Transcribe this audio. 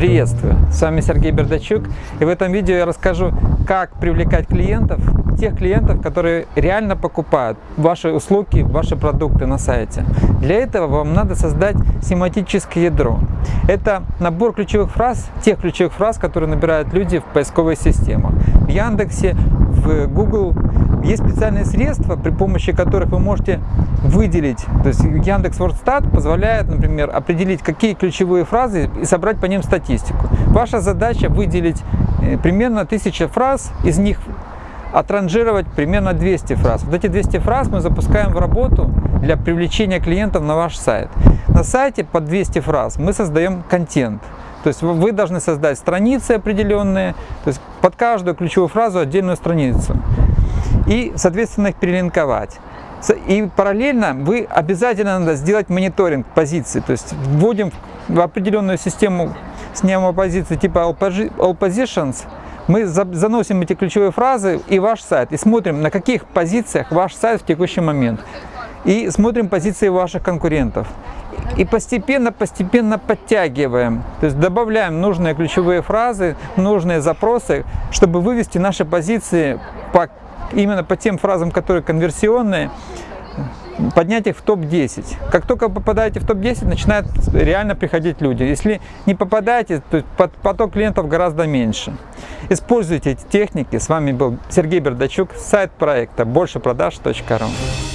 Приветствую! С вами Сергей Бердачук и в этом видео я расскажу, как привлекать клиентов, тех клиентов, которые реально покупают ваши услуги, ваши продукты на сайте. Для этого вам надо создать семантическое ядро. Это набор ключевых фраз, тех ключевых фраз, которые набирают люди в поисковой системах. В Яндексе, в Google есть специальные средства, при помощи которых вы можете выделить. То есть Яндекс Вордстат позволяет, например, определить, какие ключевые фразы и собрать по ним статистику. Ваша задача выделить э, примерно 1000 фраз, из них отранжировать примерно 200 фраз. Вот эти 200 фраз мы запускаем в работу для привлечения клиентов на ваш сайт. На сайте под 200 фраз мы создаем контент. То есть вы должны создать страницы определенные, то есть под каждую ключевую фразу отдельную страницу и, соответственно, их перелинковать. И параллельно вы обязательно надо сделать мониторинг позиций, то есть вводим в определенную систему снимаем позиции типа All Positions, мы заносим эти ключевые фразы и ваш сайт, и смотрим, на каких позициях ваш сайт в текущий момент. И смотрим позиции ваших конкурентов. И постепенно-постепенно подтягиваем, то есть добавляем нужные ключевые фразы, нужные запросы, чтобы вывести наши позиции по именно по тем фразам, которые конверсионные, поднять их в топ-10. Как только попадаете в топ-10, начинают реально приходить люди. Если не попадаете, то поток клиентов гораздо меньше. Используйте эти техники. С вами был Сергей Бердачук, сайт проекта большепродаж.ру.